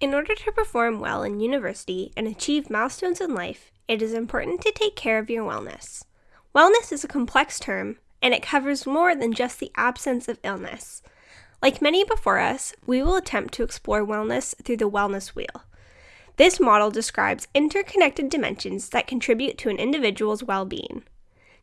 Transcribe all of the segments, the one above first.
In order to perform well in university and achieve milestones in life, it is important to take care of your wellness. Wellness is a complex term, and it covers more than just the absence of illness. Like many before us, we will attempt to explore wellness through the wellness wheel. This model describes interconnected dimensions that contribute to an individual's well being.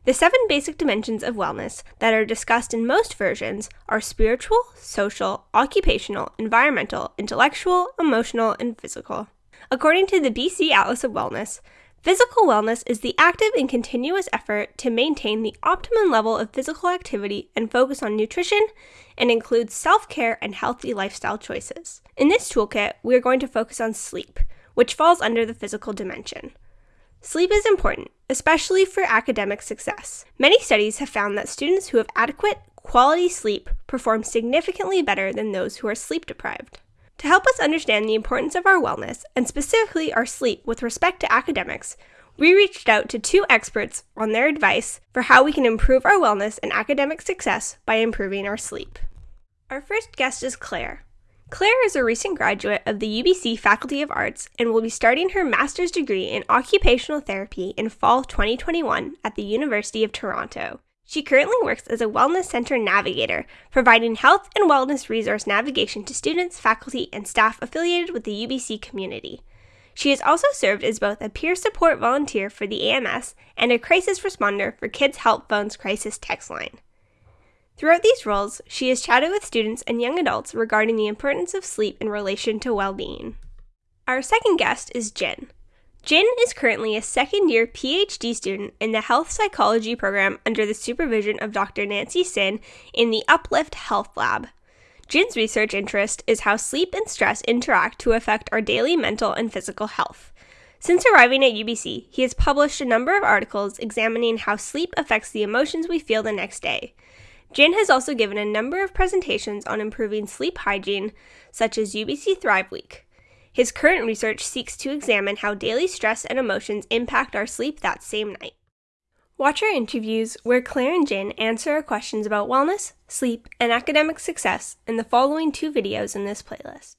The seven basic dimensions of wellness that are discussed in most versions are spiritual, social, occupational, environmental, intellectual, emotional, and physical. According to the BC Atlas of Wellness, physical wellness is the active and continuous effort to maintain the optimum level of physical activity and focus on nutrition and includes self care and healthy lifestyle choices. In this toolkit, we are going to focus on sleep, which falls under the physical dimension. Sleep is important, especially for academic success. Many studies have found that students who have adequate, quality sleep perform significantly better than those who are sleep deprived. To help us understand the importance of our wellness, and specifically our sleep with respect to academics, we reached out to two experts on their advice for how we can improve our wellness and academic success by improving our sleep. Our first guest is Claire. Claire is a recent graduate of the UBC Faculty of Arts and will be starting her master's degree in occupational therapy in fall 2021 at the University of Toronto. She currently works as a Wellness Center navigator, providing health and wellness resource navigation to students, faculty, and staff affiliated with the UBC community. She has also served as both a peer support volunteer for the AMS and a crisis responder for Kids Help Phone's crisis text line. Throughout these roles, she has chatted with students and young adults regarding the importance of sleep in relation to well being. Our second guest is Jin. Jin is currently a second year PhD student in the health psychology program under the supervision of Dr. Nancy Sin in the Uplift Health Lab. Jin's research interest is how sleep and stress interact to affect our daily mental and physical health. Since arriving at UBC, he has published a number of articles examining how sleep affects the emotions we feel the next day. Jin has also given a number of presentations on improving sleep hygiene, such as UBC Thrive Week. His current research seeks to examine how daily stress and emotions impact our sleep that same night. Watch our interviews where Claire and Jin answer our questions about wellness, sleep, and academic success in the following two videos in this playlist.